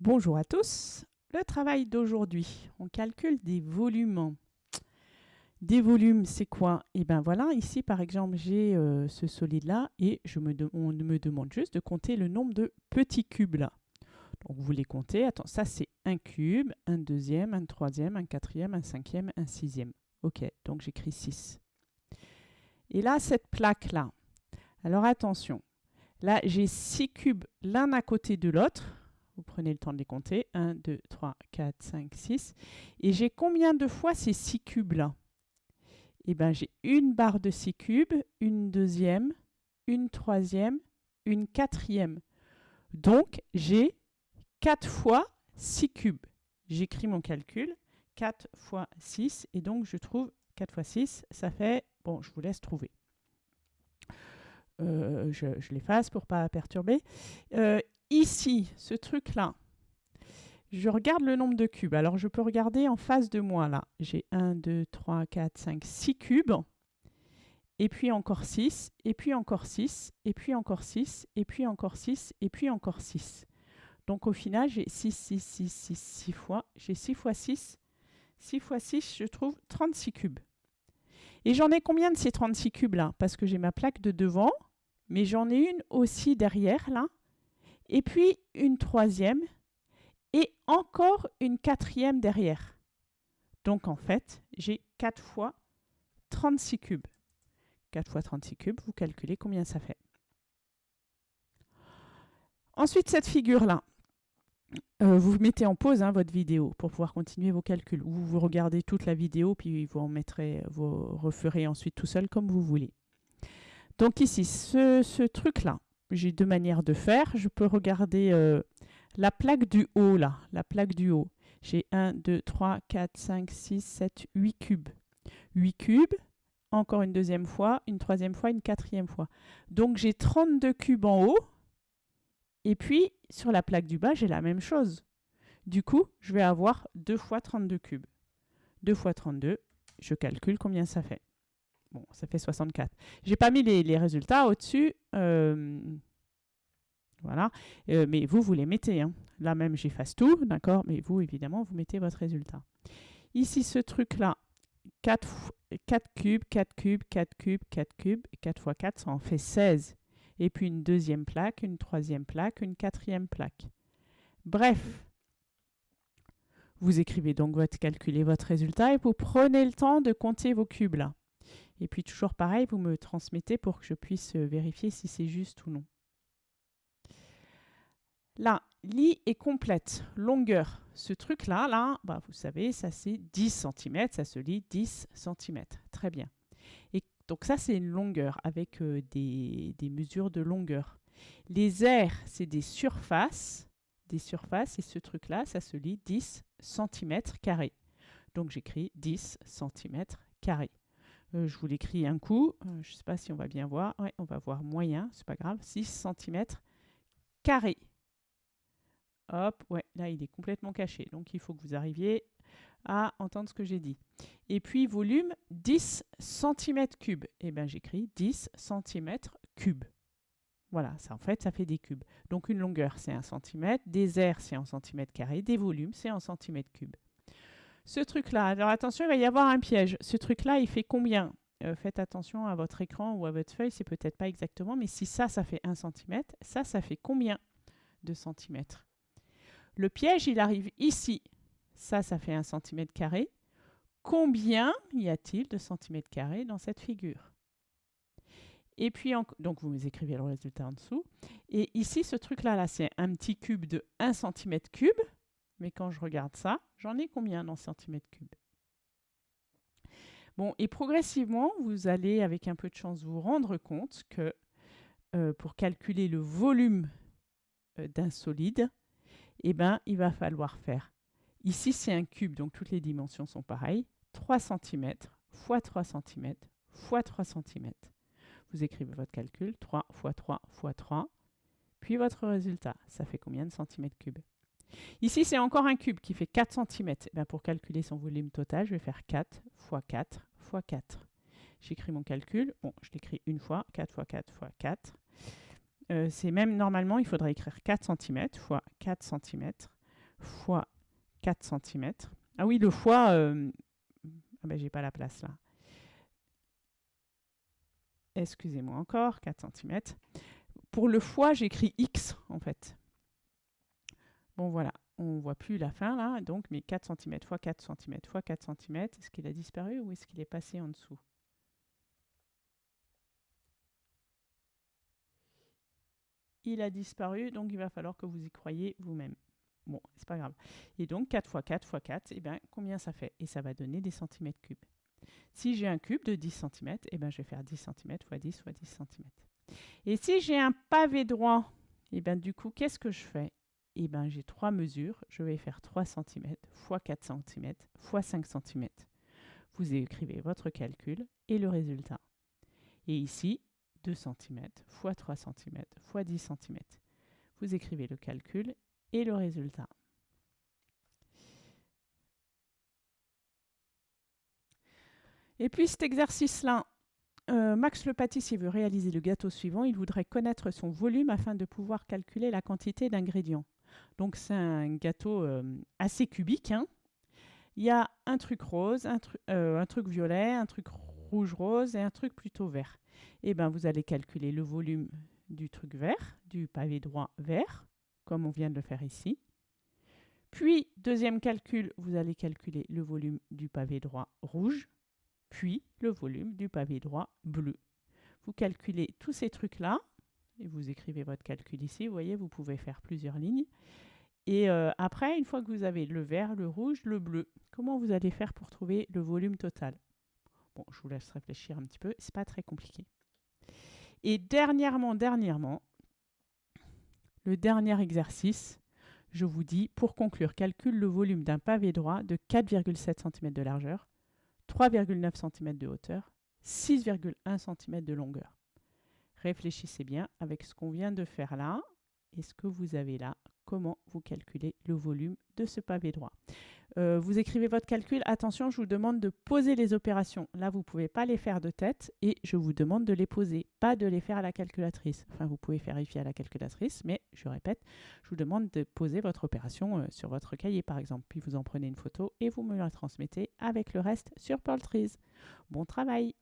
Bonjour à tous. Le travail d'aujourd'hui, on calcule des volumes. Des volumes, c'est quoi? Eh bien voilà, ici par exemple, j'ai euh, ce solide-là et je me on me demande juste de compter le nombre de petits cubes là. Donc vous les comptez. Attends, ça c'est un cube, un deuxième, un troisième, un quatrième, un cinquième, un sixième. Ok, donc j'écris 6. Et là, cette plaque-là. Alors attention, là j'ai 6 cubes l'un à côté de l'autre. Vous prenez le temps de les compter. 1, 2, 3, 4, 5, 6. Et j'ai combien de fois ces 6 cubes-là? Eh bien, j'ai une barre de 6 cubes, une deuxième, une troisième, une quatrième. Donc, j'ai 4 fois 6 cubes. J'écris mon calcul. 4 fois 6. Et donc, je trouve 4 fois 6, ça fait... Bon, je vous laisse trouver. Euh, je, l'efface pour ne pas perturber. Euh, ici, ce truc-là, je regarde le nombre de cubes. Alors, je peux regarder en face de moi, là. J'ai 1, 2, 3, 4, 5, 6 cubes. Et puis encore 6, et puis encore 6, et puis encore 6, et puis encore 6, et puis encore 6. Donc, au final, j'ai 6, 6, 6, 6, 6 fois. J'ai 6 fois 6. 6 fois 6, je trouve 36 cubes. Et j'en ai combien de ces 36 cubes là Parce que j'ai ma plaque de devant, mais j'en ai une aussi derrière là et puis une troisième, et encore une quatrième derrière. Donc en fait, j'ai 4 fois 36 cubes. 4 fois 36 cubes, vous calculez combien ça fait. Ensuite, cette figure-là, euh, vous mettez en pause hein, votre vidéo pour pouvoir continuer vos calculs. Ou vous regardez toute la vidéo, puis vous en mettrez, vous referez ensuite tout seul comme vous voulez. Donc ici, ce truc-là, j'ai deux manières de faire. Je peux regarder euh, la plaque du haut, là, la plaque du haut. J'ai 1, 2, 3, 4, 5, 6, 7, 8 cubes. 8 cubes, encore une deuxième fois, une troisième fois, une quatrième fois. Donc j'ai 32 cubes en haut. Et puis, sur la plaque du bas, j'ai la même chose. Du coup, je vais avoir 2 fois 32 cubes. 2 fois 32, je calcule combien ça fait. Bon, ça fait 64. J'ai pas mis les, résultats au-dessus. Euh, voilà. Euh, mais vous, vous les mettez. Hein. Là même, j'efface tout, d'accord Mais vous, évidemment, vous mettez votre résultat. Ici, ce truc-là, 4, 4 cubes, 4 cubes, 4 cubes, 4 cubes, 4 fois 4, ça en fait 16. Et puis une deuxième plaque, une troisième plaque, une quatrième plaque. Bref, vous écrivez donc votre calcul et votre résultat et vous prenez le temps de compter vos cubes là. Et puis toujours pareil, vous me transmettez pour que je puisse euh, vérifier si c'est juste ou non. Là, lit est complète, longueur. Ce truc-là, là, bah, vous savez, ça c'est 10 cm, ça se lit 10 cm. Très bien. Et donc ça, c'est une longueur avec euh, des, mesures de longueur. Les airs, c'est des surfaces, des surfaces, et ce truc-là, ça se lit 10 cm carrés. Donc j'écris 10 cm carrés. Euh, je vous l'écris un coup. Euh, je ne sais pas si on va bien voir. On va voir moyen, c'est pas grave. 6 cm carré. Hop, ouais, là il est complètement caché. Donc il faut que vous arriviez à entendre ce que j'ai dit. Et puis volume 10 cm cubes. Eh bien j'écris 10 cm cubes. Voilà, ça en fait ça fait des cubes. Donc une longueur c'est 1 cm, des airs c'est en cm carré, des volumes c'est en cm cubes. Ce truc-là, alors attention, il va y avoir un piège. Ce truc-là, il fait combien? Euh, Faites attention à votre écran ou à votre feuille, c'est peut-être pas exactement, mais si ça, ça fait 1 cm, ça, ça fait combien de centimètres? Le piège, il arrive ici. Ça, ça fait 1 cm carré. Combien y a-t-il de centimètres carrés dans cette figure? Et puis, donc vous écrivez le résultat en dessous. Et ici, ce truc-là, là, c'est un petit cube de 1 cm cube. Mais quand je regarde ça, j'en ai combien en centimètres cubes Bon, et progressivement, vous allez, avec un peu de chance, vous rendre compte que euh, pour calculer le volume euh, d'un solide, eh ben, il va falloir faire, ici c'est un cube, donc toutes les dimensions sont pareilles, 3 cm fois 3 cm fois 3 cm. Vous écrivez votre calcul, 3 fois 3 fois 3, puis votre résultat. Ça fait combien de centimètres cubes? Ici, c'est encore un cube qui fait 4 cm. Eh pour calculer son volume total, je vais faire 4 fois 4 fois 4. J'écris mon calcul. Je l'écris une fois, 4 fois 4 fois 4. Euh, c'est même normalement, il faudrait écrire 4 cm fois 4 cm fois 4 cm. Ah oui, le fois... Euh, ah ben, j'ai pas la place là. Excusez-moi encore, 4 cm. Pour le fois, j'écris X en fait. Bon voilà, on voit plus la fin là, donc mais 4 cm fois 4 cm fois 4 cm, est-ce qu'il a disparu ou est-ce qu'il est passé en dessous? Il a disparu, donc il va falloir que vous y croyez vous-même. Bon, c'est pas grave. Et donc 4 fois 4 fois 4, eh bien, combien ça fait? Et ça va donner des centimètres cubes. Si j'ai un cube de 10 cm, eh bien, je vais faire 10 cm fois 10 fois 10 cm. Et si j'ai un pavé droit, eh bien, du coup, qu'est-ce que je fais? Eh bien, j'ai trois mesures. Je vais faire 3 cm fois 4 cm fois 5 cm. Vous écrivez votre calcul et le résultat. Et ici, 2 cm fois 3 cm fois 10 cm. Vous écrivez le calcul et le résultat. Et puis cet exercice-là, euh, Max le pâtissier veut réaliser le gâteau suivant. Il voudrait connaître son volume afin de pouvoir calculer la quantité d'ingrédients. Donc c'est un gâteau euh, assez cubique. Hein. Il y a un truc rose, un, euh, un, truc violet, un truc rouge-rose et un truc plutôt vert. Et eh bien vous allez calculer le volume du truc vert, du pavé droit vert, comme on vient de le faire ici. Puis, deuxième calcul, vous allez calculer le volume du pavé droit rouge, puis le volume du pavé droit bleu. Vous calculez tous ces trucs-là, et vous écrivez votre calcul ici, vous voyez, vous pouvez faire plusieurs lignes. Et euh, après, une fois que vous avez le vert, le rouge, le bleu, comment vous allez faire pour trouver le volume total? Bon, je vous laisse réfléchir un petit peu, c'est pas très compliqué. Et dernièrement, dernièrement, le dernier exercice, je vous dis, pour conclure, calcule le volume d'un pavé droit de 4,7 cm de largeur, 3,9 cm de hauteur, 6,1 cm de longueur. Réfléchissez bien avec ce qu'on vient de faire là et ce que vous avez là comment vous calculez le volume de ce pavé droit. Euh, vous écrivez votre calcul. Attention, je vous demande de poser les opérations. Là, vous ne pouvez pas les faire de tête et je vous demande de les poser, pas de les faire à la calculatrice. Enfin, vous pouvez vérifier à la calculatrice, mais je répète, je vous demande de poser votre opération euh, sur votre cahier, par exemple. Puis vous en prenez une photo et vous me la transmettez avec le reste sur Trees. Bon travail